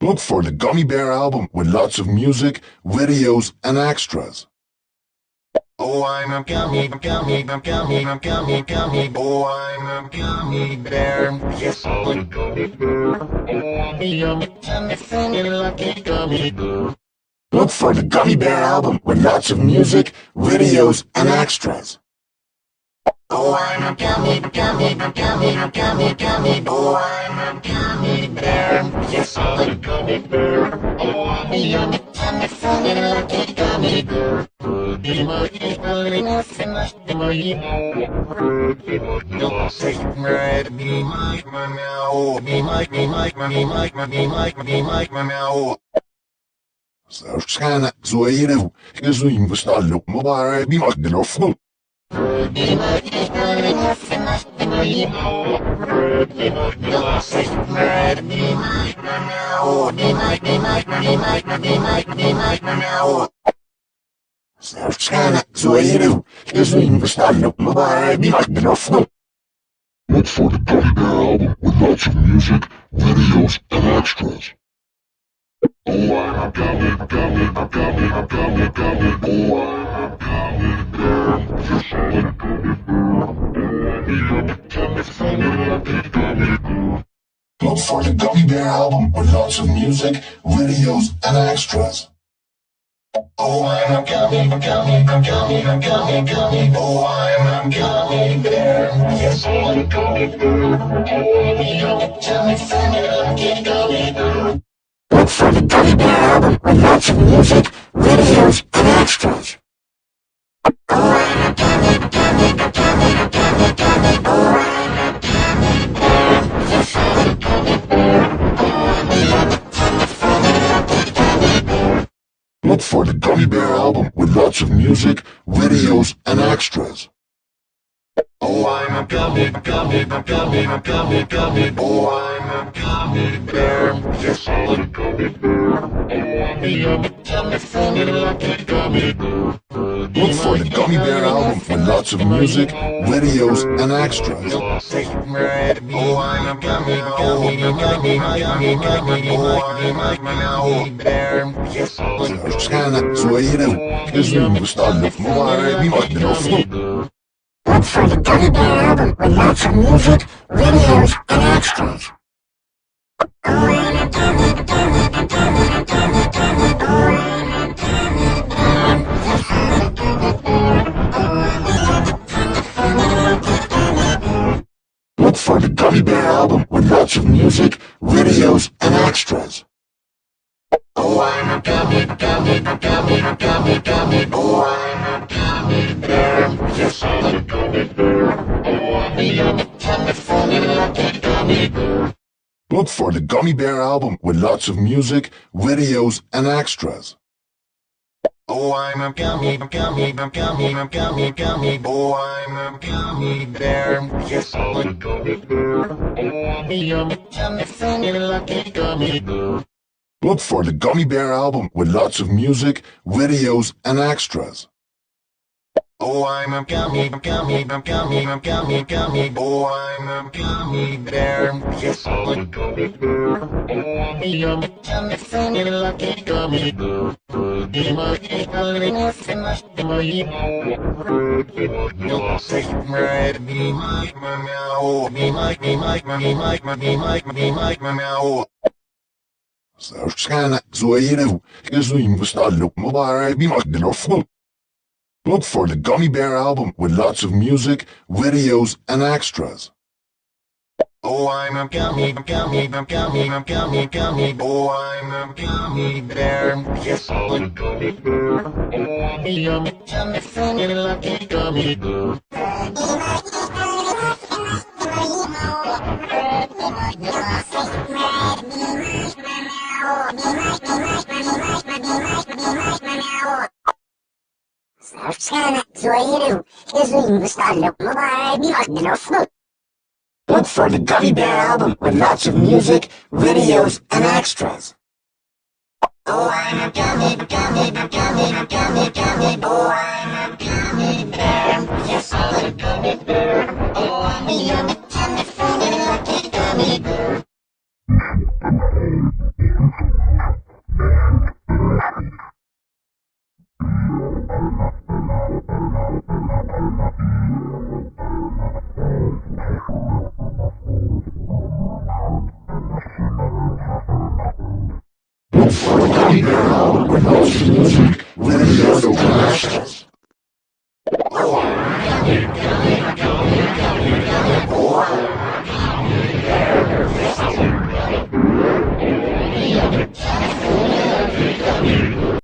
Look for the Gummy Bear album with lots of music, videos, and extras. Oh, I'm a gummy, gummy, gummy, gummy, gummy. Oh, I'm a gummy bear. Yes, I'm a gummy bear. Oh, I'm a yummy, tummy, funny, lucky gummy bear. Look for the Gummy Bear album with lots of music, videos, and extras. Oh, I'm a gummy, gummy, gummy, gummy, gummy. Oh, I'm a gummy bear. Yes, I'm a gummy bear. Oh, I'm a yummy, tummy, funny, lucky gummy bear. Be my equally nothing less than my emo. You'll say, right, be my, my now. Be my, be my, be my, be my, be my, my now. Sağ zoeiro, resumo, está louco, meu bar, be my microphone. Be resumo, está louco, meu bar, be my microphone. Look for the Gummy Bear album with lots of music, videos, and extras. Oh, I'm a gummy, gummy, gummy, gummy, gummy, oh, I'm a I'm a I'm a. Look for the Gummy Bear album with lots of music, videos, and extras. Oh, I'm a gummy, gummy, gummy, gummy, gummy. Oh, I'm a gummy bear. Yes, I'm a gummy bear. Oh, I'm a yummy, tummy, funny, lucky gummy bear. Look for the Gummy Bear album with lots of music, videos, and extras. Look for the Gummy Bear album with lots of music, videos, and extras. Oh, I'm a gummy, gummy, gummy, gummy, gummy. Oh, I'm a gummy bear. Yes, I'm a gummy bear. Oh, I'm a yummy, tummy, funny, lucky gummy bear. Look for the Gummy Bear album with lots of music, videos, and extras. Look for the Gummy Bear album with lots of music, videos, and extras. With lots of music, videos, and extras. Oh, I'm a gummy, gummy, gummy, gummy, gummy. Oh, I'm a gummy bear. Yes, I'm a gummy bear. Oh, I'm a yummy, tummy, funny, lucky gummy bear. Look for the Gummy Bear album with lots of music, videos, and extras. Oh, I'm a gummy, gummy, gummy, gummy, gummy. Oh, I'm a gummy bear. Yes, I'm a gummy bear. Oh, I'm a yummy, funny, lucky gummy bear. Look for the Gummy Bear album with lots of music, videos, and extras. Oh, I'm a gummy, gummy, gummy, gummy, gummy. Oh, I'm a gummy bear. Yes, I'm a gummy bear. Oh, I'm a yummy, tummy, funny, lucky gummy bear. Be my equally nothing less than my emo. You'll say, right, be my, now. Be my, be my, be my, be my, be my, zoeiro, resumo, está louco, meu bar, be my microphone. Look for the Gummy Bear album with lots of music, videos, and extras. Oh, I'm a gummy, gummy, gummy, gummy, gummy. Oh, I'm a gummy bear. Yes, I'm a gummy bear. Oh, I'm a yummy, tummy, funny, lucky gummy bear. Look for the Gummy Bear album with lots of music, videos, and extras. Oh, I'm a gummy, gummy, gummy, gummy, gummy. Oh, I'm a gummy bear. Yes, I'm a gummy bear. Oh, I'm a yummy, for the album with lots of music, extras. Oh, I'm